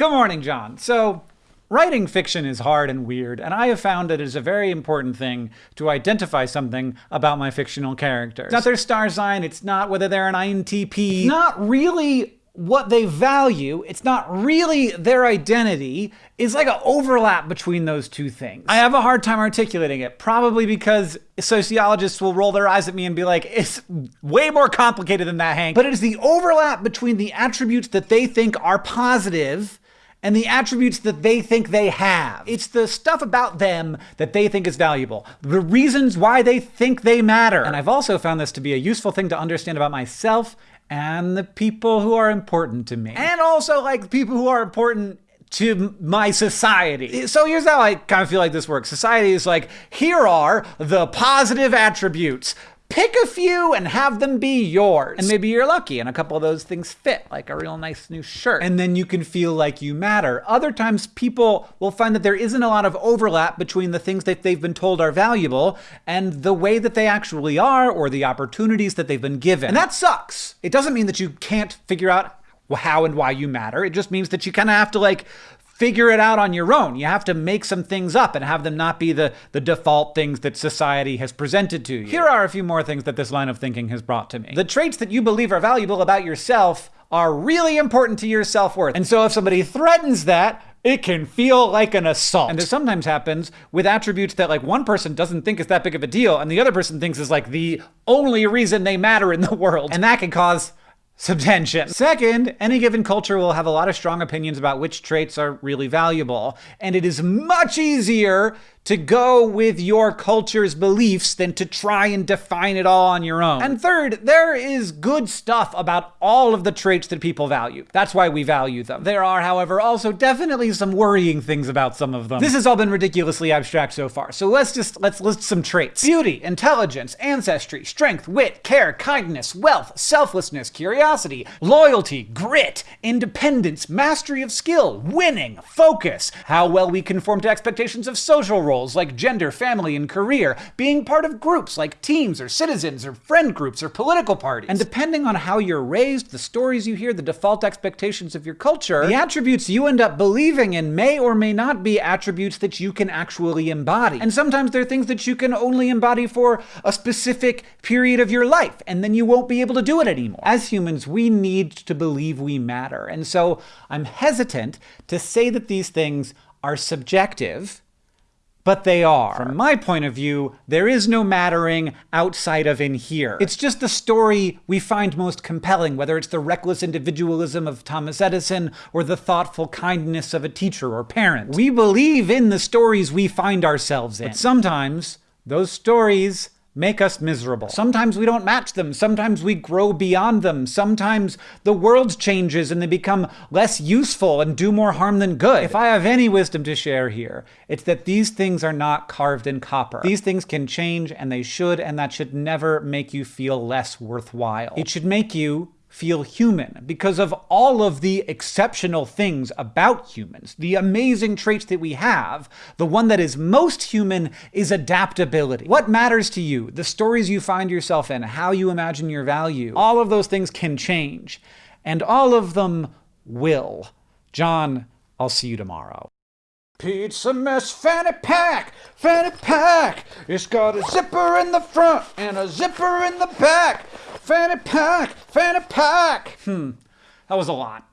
Good morning, John. So, writing fiction is hard and weird, and I have found that it is a very important thing to identify something about my fictional characters. It's not their star sign, it's not whether they're an INTP, not really what they value, it's not really their identity, It's like an overlap between those two things. I have a hard time articulating it, probably because sociologists will roll their eyes at me and be like, it's way more complicated than that, Hank. But it is the overlap between the attributes that they think are positive and the attributes that they think they have. It's the stuff about them that they think is valuable, the reasons why they think they matter. And I've also found this to be a useful thing to understand about myself and the people who are important to me. And also, like, people who are important to my society. So here's how I kind of feel like this works. Society is like, here are the positive attributes. Pick a few and have them be yours. And maybe you're lucky and a couple of those things fit, like a real nice new shirt. And then you can feel like you matter. Other times, people will find that there isn't a lot of overlap between the things that they've been told are valuable and the way that they actually are or the opportunities that they've been given. And that sucks. It doesn't mean that you can't figure out how and why you matter. It just means that you kind of have to like figure it out on your own. You have to make some things up and have them not be the, the default things that society has presented to you. Here are a few more things that this line of thinking has brought to me. The traits that you believe are valuable about yourself are really important to your self-worth. And so if somebody threatens that, it can feel like an assault. And this sometimes happens with attributes that like one person doesn't think is that big of a deal and the other person thinks is like the only reason they matter in the world. And that can cause some. Second, any given culture will have a lot of strong opinions about which traits are really valuable, and it is much easier to go with your culture's beliefs than to try and define it all on your own. And third, there is good stuff about all of the traits that people value. That's why we value them. There are, however, also definitely some worrying things about some of them. This has all been ridiculously abstract so far, so let's just let's list some traits. Beauty, intelligence, ancestry, strength, wit, care, kindness, wealth, selflessness, curiosity, loyalty, grit, independence, mastery of skill, winning, focus, how well we conform to expectations of social roles like gender, family, and career, being part of groups like teams or citizens or friend groups or political parties. And depending on how you're raised, the stories you hear, the default expectations of your culture, the attributes you end up believing in may or may not be attributes that you can actually embody. And sometimes they're things that you can only embody for a specific period of your life, and then you won't be able to do it anymore. As humans, we need to believe we matter. And so I'm hesitant to say that these things are subjective but they are. From my point of view, there is no mattering outside of in here. It's just the story we find most compelling, whether it's the reckless individualism of Thomas Edison or the thoughtful kindness of a teacher or parent. We believe in the stories we find ourselves in. But sometimes, those stories make us miserable. Sometimes we don't match them. Sometimes we grow beyond them. Sometimes the world changes and they become less useful and do more harm than good. If I have any wisdom to share here, it's that these things are not carved in copper. These things can change and they should, and that should never make you feel less worthwhile. It should make you feel human because of all of the exceptional things about humans, the amazing traits that we have. The one that is most human is adaptability. What matters to you, the stories you find yourself in, how you imagine your value, all of those things can change, and all of them will. John, I'll see you tomorrow. Pizzamas fanny pack, fanny pack. It's got a zipper in the front and a zipper in the back. Fanny pack, fanny pack. Hmm, that was a lot.